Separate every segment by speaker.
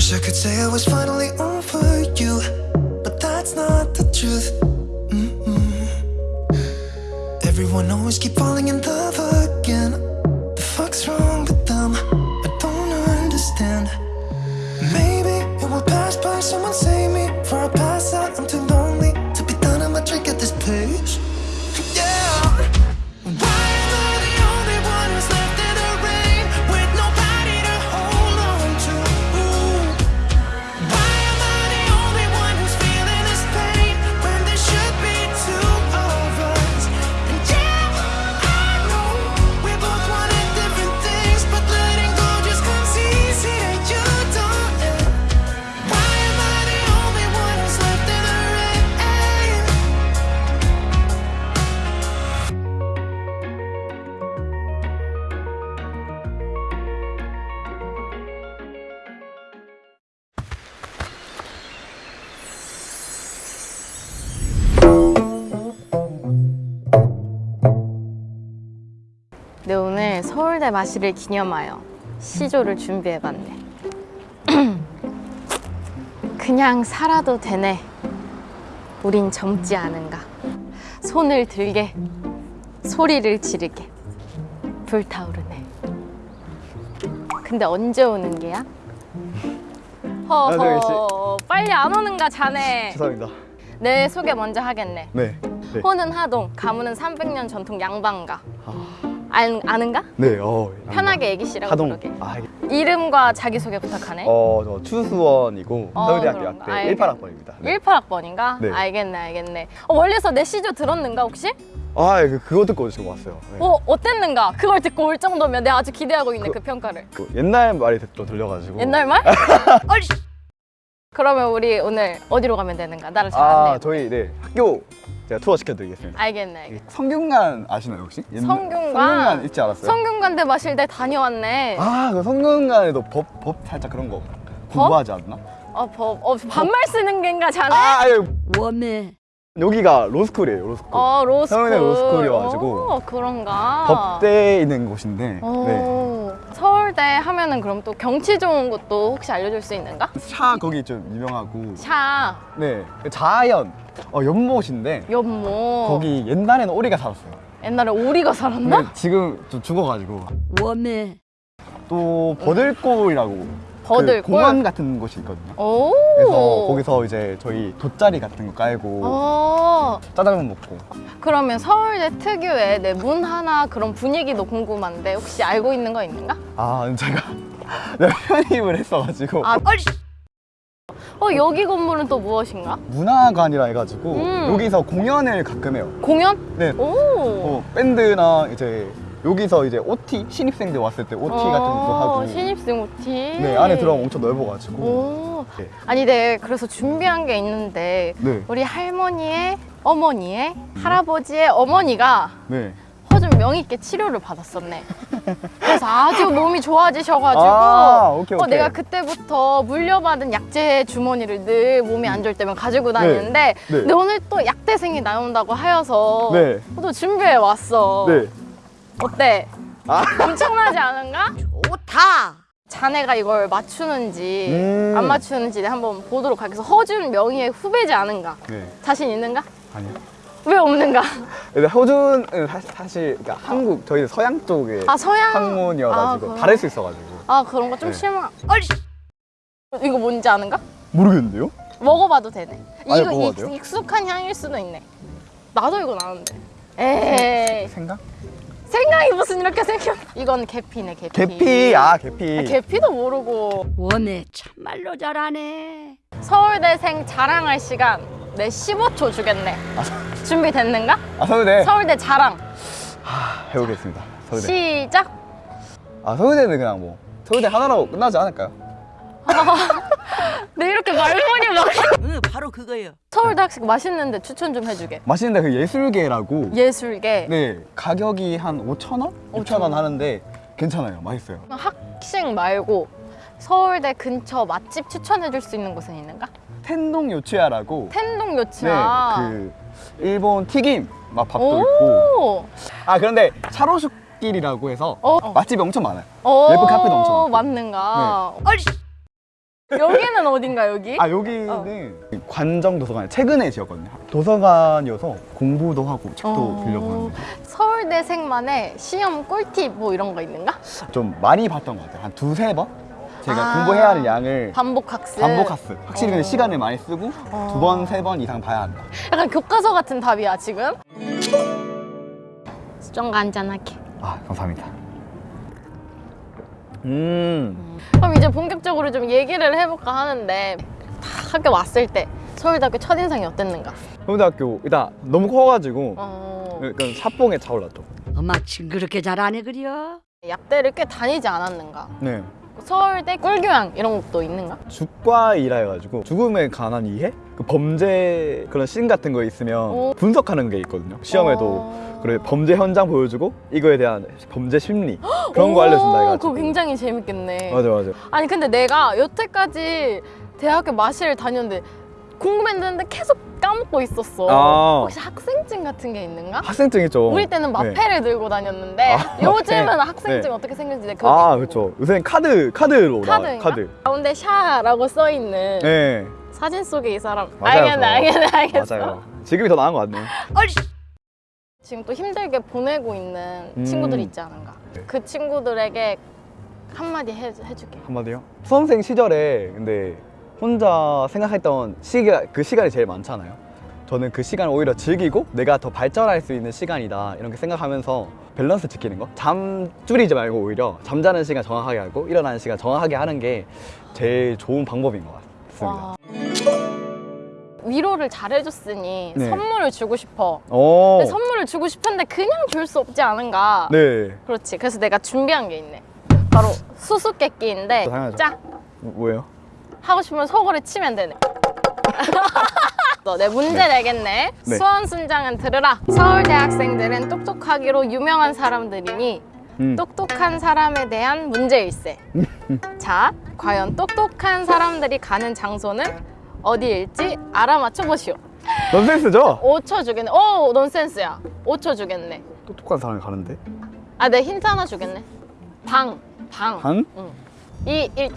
Speaker 1: Wish I could say I was finally over you, but that's not the truth. Mm-mm. Everyone always keep falling in love again.
Speaker 2: 서울대 마시를 기념하여 시조를 준비해봤네. 그냥 살아도 되네. 우린 젊지 않은가. 손을 들게 소리를 지르게. 불타오르네. 근데 언제 오는 게야? 허허. 빨리 안 오는가 자네.
Speaker 3: 죄송합니다.
Speaker 2: 내 소개 먼저 하겠네.
Speaker 3: 네. 네.
Speaker 2: 호는 하동, 가문은 300년 전통 양반가 알, 아는가?
Speaker 3: 네. 어.
Speaker 2: 편하게 애기 씨라고
Speaker 3: 하동.
Speaker 2: 부르게
Speaker 3: 아, 이게-
Speaker 2: 이름과 자기소개 부탁하네
Speaker 3: 어, 저 추수원이고
Speaker 2: 어,
Speaker 3: 서울대학교? 약대
Speaker 2: 알겠-
Speaker 3: 18학번입니다. 네.
Speaker 2: 18학번인가?
Speaker 3: 네.
Speaker 2: 알겠네 알겠네 어, 멀리서 내 시조 들었는가 혹시?
Speaker 3: 아, 그, 그거 듣고 지금 왔어요. 네.
Speaker 2: 어 어땠는가? 그걸 듣고 올 정도면 내가 아주 기대하고 있네 그,
Speaker 3: 그-
Speaker 2: 평가를
Speaker 3: 그 옛날 말이 또 들려가지고.
Speaker 2: 옛날 말? 그러면 우리 오늘 어디로 가면 되는가? 나를 잘
Speaker 3: 아, 저희 네 학교 제가 투어 시켜드리겠습니다.
Speaker 2: 알겠네 알겠네
Speaker 3: 성균관 아시나요 혹시?
Speaker 2: 성균관?
Speaker 3: 성균관 있지 않았어요?
Speaker 2: 성균관대 마실 때 다녀왔네
Speaker 3: 아, 그 성균관에도 법, 법 살짝 그런 거 공부하지 않나?
Speaker 2: 어, 법, 어, 반말 쓰는 겐가 자네?
Speaker 3: 아, 아니,
Speaker 4: 我们
Speaker 3: 여기가 로스쿨이에요, 로스쿨.
Speaker 2: 어 로스쿨
Speaker 3: 성균관 로스쿨이어가지고
Speaker 2: 어, 그런가
Speaker 3: 법대에 있는 곳인데. 네.
Speaker 2: 오, 서울대 하면은 그럼 또 경치 좋은 곳도 혹시 알려줄 수 있는가?
Speaker 3: 차 거기 좀 유명하고.
Speaker 2: 샤,
Speaker 3: 네. 자연. 어, 연못인데.
Speaker 2: 연못
Speaker 3: 거기 옛날에는 오리가 살았어요.
Speaker 2: 옛날에 오리가 살았나?
Speaker 3: 근데 지금 좀 죽어가지고. 我们또 버들골이라고.
Speaker 2: 버들골?
Speaker 3: 그 공원 같은 곳이 있거든요.
Speaker 2: 오
Speaker 3: 그래서 거기서 이제 저희 돗자리 같은 거 깔고
Speaker 2: 어,
Speaker 3: 짜장면 먹고
Speaker 2: 그러면 서울대 특유의 내 문화나 그런 분위기도 궁금한데 혹시 알고 있는 거 있는가?
Speaker 3: 아 제가 내가 편입을 했어가지고
Speaker 2: 아. 어 여기 건물은 또 무엇인가?
Speaker 3: 문화관이라 해가지고
Speaker 2: 음.
Speaker 3: 여기서 공연을 가끔 해요
Speaker 2: 공연?
Speaker 3: 네
Speaker 2: 오,
Speaker 3: 어, 밴드나 이제 여기서 이제 OT 신입생들 왔을 때 OT 같은 것도 하고
Speaker 2: 어, 신입생 OT
Speaker 3: 네 안에 들어가면 엄청 넓어가지고
Speaker 2: 오.
Speaker 3: 네.
Speaker 2: 아니 네 그래서 준비한 게 있는데
Speaker 3: 네.
Speaker 2: 우리 할머니의 어머니의 할아버지의 어머니가
Speaker 3: 네.
Speaker 2: 허준 명의있게 치료를 받았었네. 그래서 아주 몸이 좋아지셔가지고
Speaker 3: 아, 오케이,
Speaker 2: 어,
Speaker 3: 오케이.
Speaker 2: 내가 그때부터 물려받은 약재 주머니를 늘 몸이 안 좋을 때면 가지고 다니는데
Speaker 3: 네.
Speaker 2: 근데 오늘 또 약대생이 나온다고 하여서
Speaker 3: 네.
Speaker 2: 또 준비해 왔어.
Speaker 3: 네.
Speaker 2: 어때?
Speaker 3: 아.
Speaker 2: 엄청나지 않은가?
Speaker 4: 좋다.
Speaker 2: 자네가 이걸 맞추는지
Speaker 3: 음.
Speaker 2: 안 맞추는지 한번 보도록 하겠어. 허준 명의의 후배지 않은가?
Speaker 3: 네.
Speaker 2: 자신 있는가?
Speaker 3: 아니요.
Speaker 2: 왜 없는가?
Speaker 3: 근데 호준은 사실, 사실 그러니까 한국 저희는 서양 쪽에
Speaker 2: 아 서양
Speaker 3: 학문이어가지고
Speaker 2: 아,
Speaker 3: 다를 수 있어가지고
Speaker 2: 아 그런 거좀
Speaker 3: 네.
Speaker 2: 실망. 얼씨. 이거 뭔지 아는가?
Speaker 3: 모르겠는데요?
Speaker 2: 먹어봐도 되네.
Speaker 3: 아니,
Speaker 2: 이거
Speaker 3: 먹어봐도
Speaker 2: 익? 익숙한 향일 수도 있네. 나도 이건 아는데. 에이
Speaker 3: 생각?
Speaker 2: 생각이 무슨 이렇게 생겨? 이건 계피네 계피.
Speaker 3: 계피 아 계피
Speaker 2: 계피도 모르고
Speaker 4: 我们 참말로 잘하네.
Speaker 2: 서울대생 자랑할 시간 내 15초 주겠네. 준비됐는가?
Speaker 3: 아 서울대
Speaker 2: 서울대 자랑
Speaker 3: 하, 해보겠습니다 서울대
Speaker 2: 시작.
Speaker 3: 아 서울대는 그냥 뭐 서울대 하나로 끝나지 않을까요?
Speaker 2: 내 이렇게 말문이 막.
Speaker 4: 응, 바로 그거예요.
Speaker 2: 서울대 학식 맛있는데 추천 좀 해주게.
Speaker 3: 맛있는데 그 예술계라고
Speaker 2: 예술계.
Speaker 3: 네 가격이 한 5천 원? 6천 원 하는데 괜찮아요 맛있어요
Speaker 2: 학식 말고 서울대 근처 맛집 추천해줄 수 있는 곳은 있는가?
Speaker 3: 텐동 요치야라고
Speaker 2: 텐동 요치야.
Speaker 3: 네 그 일본 튀김 맛밥도
Speaker 2: 오.
Speaker 3: 있고 아 그런데 차로슈길이라고 해서
Speaker 2: 어.
Speaker 3: 맛집이 엄청 많아요
Speaker 2: 오,
Speaker 3: 예쁜 카페도 엄청 많고.
Speaker 2: 맞는가? 얼씨. 여기는 어딘가 여기?
Speaker 3: 아 여기는 관정 도서관 최근에 지었거든요. 도서관이어서 공부도 하고 책도
Speaker 2: 어.
Speaker 3: 빌려보는데
Speaker 2: 서울대생만의 시험 꿀팁 뭐 이런 거 있는가?
Speaker 3: 좀 많이 봤던 것 같아요. 한 두세 번 제가
Speaker 2: 아.
Speaker 3: 공부해야 할 양을
Speaker 2: 반복 학습.
Speaker 3: 반복 학습. 확실히 근데
Speaker 2: 어.
Speaker 3: 시간을 많이 쓰고
Speaker 2: 어.
Speaker 3: 두 번, 세 번 이상 봐야 한다.
Speaker 2: 약간 교과서 같은 답이야 지금. 수정과 한잔하게.
Speaker 3: 아 감사합니다. 음.
Speaker 2: 그럼 이제 본격적으로 좀 얘기를 해볼까 하는데 딱 학교 왔을 때 서울대학교 첫인상이 어땠는가?
Speaker 3: 서울대학교 일단 너무 커가지고
Speaker 2: 어,
Speaker 3: 약간 사뽕에 차올랐죠.
Speaker 4: 엄마 징그럽게 잘하네 그려.
Speaker 2: 약대를 꽤 다니지 않았는가?
Speaker 3: 네.
Speaker 2: 서울대 꿀교양 이런 것도 있는가?
Speaker 3: 죽과이라 해가지고 죽음에 관한 이해? 그 범죄 그런 씬 같은 거 있으면
Speaker 2: 오.
Speaker 3: 분석하는 게 있거든요. 시험에도
Speaker 2: 어.
Speaker 3: 그래 범죄 현장 보여주고 이거에 대한 범죄 심리 그런 거 알려준다
Speaker 2: 오,
Speaker 3: 해가지고.
Speaker 2: 그거 굉장히 재밌겠네.
Speaker 3: 맞아 맞아.
Speaker 2: 아니 근데 내가 여태까지 대학교 마실을 다녔는데 궁금했는데 계속 까먹고 있었어.
Speaker 3: 아.
Speaker 2: 혹시 학생증 같은 게 있는가?
Speaker 3: 학생증 있죠.
Speaker 2: 우리 때는
Speaker 3: 네.
Speaker 2: 마패를 들고 다녔는데
Speaker 3: 아,
Speaker 2: 요즘은
Speaker 3: 마패.
Speaker 2: 학생증
Speaker 3: 네.
Speaker 2: 어떻게 내가 그거
Speaker 3: 아. 그렇죠. 요새는 카드 카드로.
Speaker 2: 카드인가?
Speaker 3: 카드.
Speaker 2: 가운데 샤라고 써 있는
Speaker 3: 네.
Speaker 2: 사진 속에 이 사람
Speaker 3: 맞아요,
Speaker 2: 알겠네
Speaker 3: 저.
Speaker 2: 알겠네 알겠어.
Speaker 3: 맞아요. 지금이 더 나은 것.
Speaker 4: 얼씨.
Speaker 2: 지금 또 힘들게 보내고 있는
Speaker 3: 음.
Speaker 2: 친구들이 있지 않은가?
Speaker 3: 네.
Speaker 2: 그 친구들에게 한마디 해, 해줄게.
Speaker 3: 한마디요? 수험생 시절에 근데 혼자 생각했던 시기가 그 시간이 제일 많잖아요. 저는 그 시간을 오히려 즐기고 내가 더 발전할 수 있는 시간이다 이렇게 생각하면서 밸런스 지키는 거. 잠 줄이지 말고 오히려 잠자는 시간 정확하게 하고 일어나는 시간 정확하게 하는 게 제일 좋은 방법인 것 같습니다.
Speaker 2: 와. 위로를 잘해줬으니
Speaker 3: 네.
Speaker 2: 선물을 주고 싶어. 선물을 주고 싶은데 그냥 줄 수 없지 않은가?
Speaker 3: 네.
Speaker 2: 그렇지. 그래서 내가 준비한 게 있네. 바로 수수께끼인데. 자
Speaker 3: 뭐- 뭐예요?
Speaker 2: 하고 싶으면 속으로 치면 되네. 너내 문제
Speaker 3: 네.
Speaker 2: 내겠네.
Speaker 3: 네.
Speaker 2: 수원 순장은 들으라. 서울대 학생들은 똑똑하기로 유명한 사람들이니
Speaker 3: 음.
Speaker 2: 똑똑한 사람에 대한 문제일세. 자, 과연 똑똑한 사람들이 가는 장소는 어디일지 알아맞혀 보시오.
Speaker 3: 넌센스죠?
Speaker 2: 5초 주겠네. 오, 넌센스야. 5초 주겠네.
Speaker 3: 똑똑한 사람이 가는데.
Speaker 2: 아, 내 힌트 하나 주겠네. 방, 방.
Speaker 3: 방?
Speaker 2: 응. 이, 일,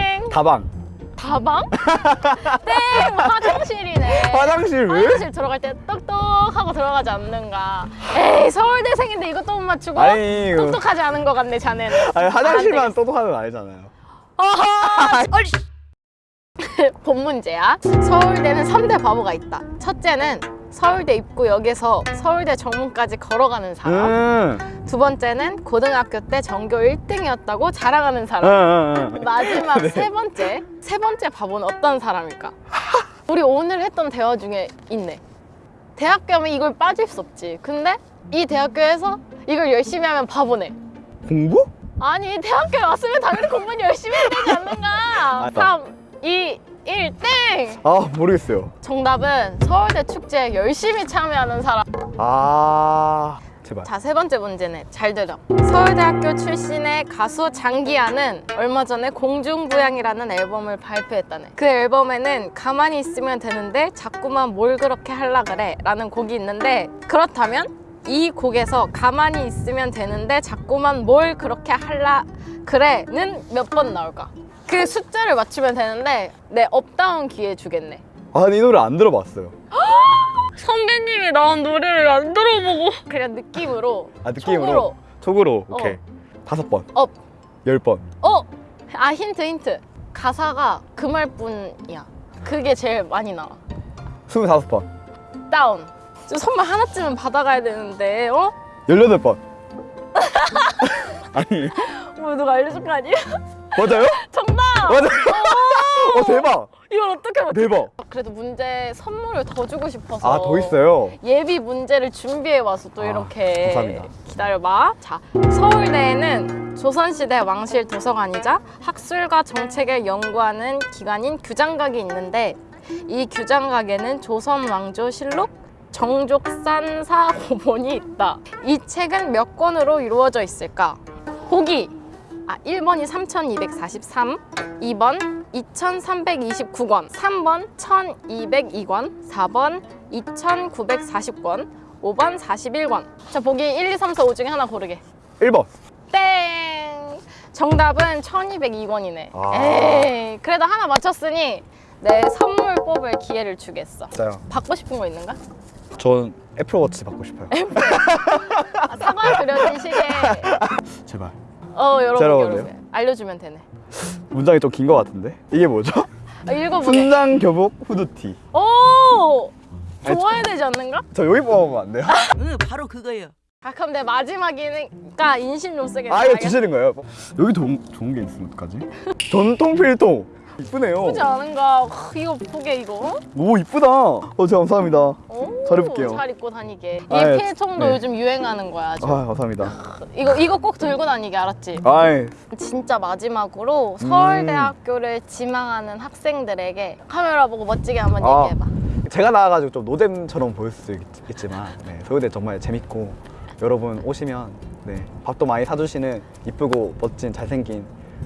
Speaker 2: 땡!
Speaker 3: 다방.
Speaker 2: 다방? 땡! 화장실이네.
Speaker 3: 화장실 왜?
Speaker 2: 화장실 들어갈 때 똑똑하고 들어가지 않는가. 에이, 서울대생인데 이것도 못 맞추고?
Speaker 3: 아니, 그-
Speaker 2: 똑똑하지 않은 것 같네, 자네는.
Speaker 3: 아니
Speaker 2: 안
Speaker 3: 화장실만. 똑똑하는 거 아니잖아요.
Speaker 4: 얼씨.
Speaker 2: 본 문제야. 서울대는 3대 바보가 있다. 첫째는 서울대 입구역에서 서울대 정문까지 걸어가는 사람.
Speaker 3: 음.
Speaker 2: 두 번째는 고등학교 때 전교 1등이었다고 자랑하는
Speaker 3: 응,
Speaker 2: 사람.
Speaker 3: 응, 응.
Speaker 2: 마지막
Speaker 3: 네.
Speaker 2: 세 번째. 세 번째 바보는 어떤 사람일까? 우리 오늘 했던 대화 중에 있네. 대학교 하면 이걸 빠질 수 없지. 근데 이 대학교에서 이걸 열심히 하면 바보네.
Speaker 3: 공부?
Speaker 2: 아니 대학교에 왔으면 당연히 공부는 열심히 해야 되지 않는가?
Speaker 3: 맞다.
Speaker 2: 3, 2, 1, 땡!
Speaker 3: 아 모르겠어요.
Speaker 2: 정답은 서울대 축제에 열심히 참여하는 사람.
Speaker 3: 아 제발.
Speaker 2: 자, 세 번째 문제네. 잘 들어. 서울대학교 출신의 가수 장기하는 얼마 전에 공중부양이라는 앨범을 발표했다네. 그 앨범에는 가만히 있으면 되는데 자꾸만 뭘 그렇게 할라 그래 라는 곡이 있는데 그렇다면 이 곡에서 가만히 있으면 되는데 자꾸만 뭘 그렇게 할라 그래는 몇 번 나올까? 그 숫자를 맞추면 되는데 내 up down 기회 주겠네.
Speaker 3: 아니 이 노래 안 들어봤어요.
Speaker 2: 선배님이 나온 노래를 안 들어보고 그냥 느낌으로
Speaker 3: 아 느낌으로.
Speaker 2: 촉으로.
Speaker 3: 촉으로. 오케이. 다섯 번.
Speaker 2: up
Speaker 3: 열 번.
Speaker 2: 어! 아 힌트 힌트 가사가 그 말뿐이야 그게 제일 많이 나와
Speaker 3: 스물다섯 번.
Speaker 2: down 저 선물 하나쯤은 받아가야 되는데 어?
Speaker 3: 열여덟 번. 아니
Speaker 2: 뭐 누가 알려줄 거 아니야?
Speaker 3: 맞아요?
Speaker 2: 정답!
Speaker 3: 맞아요. 어 대박.
Speaker 2: 이걸 어떻게 맞
Speaker 3: 대박.
Speaker 2: 그래도 문제 선물을 더 주고 싶어서
Speaker 3: 아 더 있어요.
Speaker 2: 예비 문제를 준비해 와서 또
Speaker 3: 아,
Speaker 2: 이렇게
Speaker 3: 감사합니다.
Speaker 2: 기다려봐. 자, 서울대에는 조선시대 왕실 도서관이자 학술과 정책을 연구하는 기관인 규장각이 있는데 이 규장각에는 조선 왕조 실록 정족산사 고본이 있다. 이 책은 몇 권으로 이루어져 있을까? 보기. 아, 1번이 3243, 2번 2329권, 3번 1202권, 4번 2940권, 5번 41권. 자, 보기 1, 2, 3, 4, 5 중에 하나 고르게.
Speaker 3: 일 번.
Speaker 2: 땡! 정답은 1202권이네.
Speaker 3: 아.
Speaker 2: 에이, 그래도 하나 맞췄으니 내 선물 뽑을 기회를 주겠어.
Speaker 3: 진짜요?
Speaker 2: 받고 싶은 거 있는가?
Speaker 3: 전 애플워치 받고 싶어요.
Speaker 2: 아, 사과 그려진 시계.
Speaker 3: 제발.
Speaker 2: 어, 여러분,
Speaker 3: 여러분요?
Speaker 2: 여러분. 알려주면 되네.
Speaker 3: 문장이 좀 긴 것 같은데? 이게 뭐죠?
Speaker 2: 아, 읽어보게.
Speaker 3: 순장 교복 후드티.
Speaker 2: 오! 좋아야 되지 않는가?
Speaker 3: 저 여기 뽑아보면 안 돼요?
Speaker 4: 응 바로 그거요
Speaker 2: 아, 그럼 내 마지막이니까 인심 좀 쓰겠다.
Speaker 3: 아 이거? 주시는 거예요? 여기 좋은, 좋은 게 있으면 어떡하지? 전통 필통 이쁘네요
Speaker 2: 예쁘지 않은가? 크, 이거 보게 이거.
Speaker 3: 오 이쁘다 어 진짜 감사합니다
Speaker 2: 오,
Speaker 3: 잘 입을게요.
Speaker 2: 잘 입고 다니게. 이
Speaker 3: 아, 예.
Speaker 2: 필통도
Speaker 3: 네.
Speaker 2: 요즘 유행하는 거야.
Speaker 3: 아
Speaker 2: 아주.
Speaker 3: 감사합니다
Speaker 2: 이거 이거 꼭 들고 다니게 알았지?
Speaker 3: 아이
Speaker 2: 진짜 마지막으로
Speaker 3: 음.
Speaker 2: 서울대학교를 지망하는 학생들에게 카메라 보고 멋지게 한번
Speaker 3: 아.
Speaker 2: 얘기해봐.
Speaker 3: 제가 나와가지고 좀 노잼처럼 보일 수 있, 있지만 네, 서울대 정말 재밌고 여러분 오시면 네, 밥도 많이 사주시는 이쁘고 멋진 잘생긴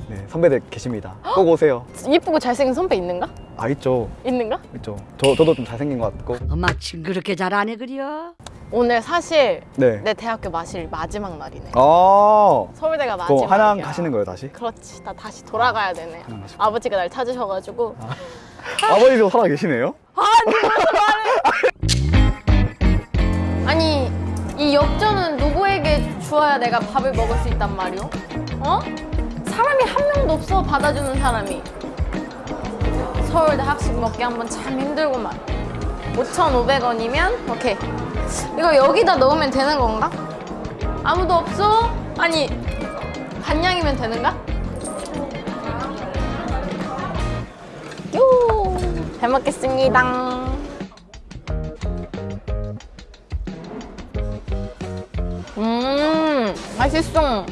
Speaker 3: 네, 선배들 계십니다 꼭 오세요
Speaker 2: 이쁘고 잘생긴 선배 있는가?
Speaker 3: 아 있죠
Speaker 2: 있는가?
Speaker 3: 있죠 저, 저도 좀 잘생긴 것 같고
Speaker 4: 엄마 징그럽게 잘하네 그려
Speaker 2: 오늘 사실
Speaker 3: 네
Speaker 2: 내 대학교 마실 마지막 날이네.
Speaker 3: 아,
Speaker 2: 서울대가 마지막.
Speaker 3: 한양 가시는 거예요 다시?
Speaker 2: 그렇지. 나 다시 돌아가야 되네. 아버지가 날 찾으셔가지고.
Speaker 3: 아버지도 살아 계시네요?
Speaker 2: 아니 이 역전은 누구에게 주어야 내가 밥을 먹을 수 있단 말이오? 어? 사람이 한 명도 없어 받아주는 사람이. 서울대 학식 먹기 한번 참 힘들구만. 5,500원이면 오케이. 이거 여기다 넣으면 되는 건가? 아무도 없어? 아니 반냥이면 되는가? 요. 잘 먹겠습니다. 음 맛있어.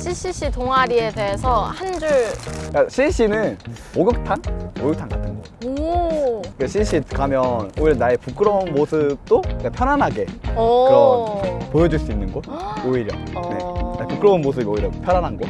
Speaker 2: CCC 동아리에 대해서 한 줄.
Speaker 3: 그러니까 CC는 목욕탕? 목욕탕 같은 거.
Speaker 2: 오.
Speaker 3: 그러니까 CC 가면 오히려 나의 부끄러운 모습도 그냥 편안하게
Speaker 2: 오.
Speaker 3: 보여줄 수 있는 곳 오히려.
Speaker 2: 어.
Speaker 3: 네. 부끄러운 모습이 오히려 편안한 곳.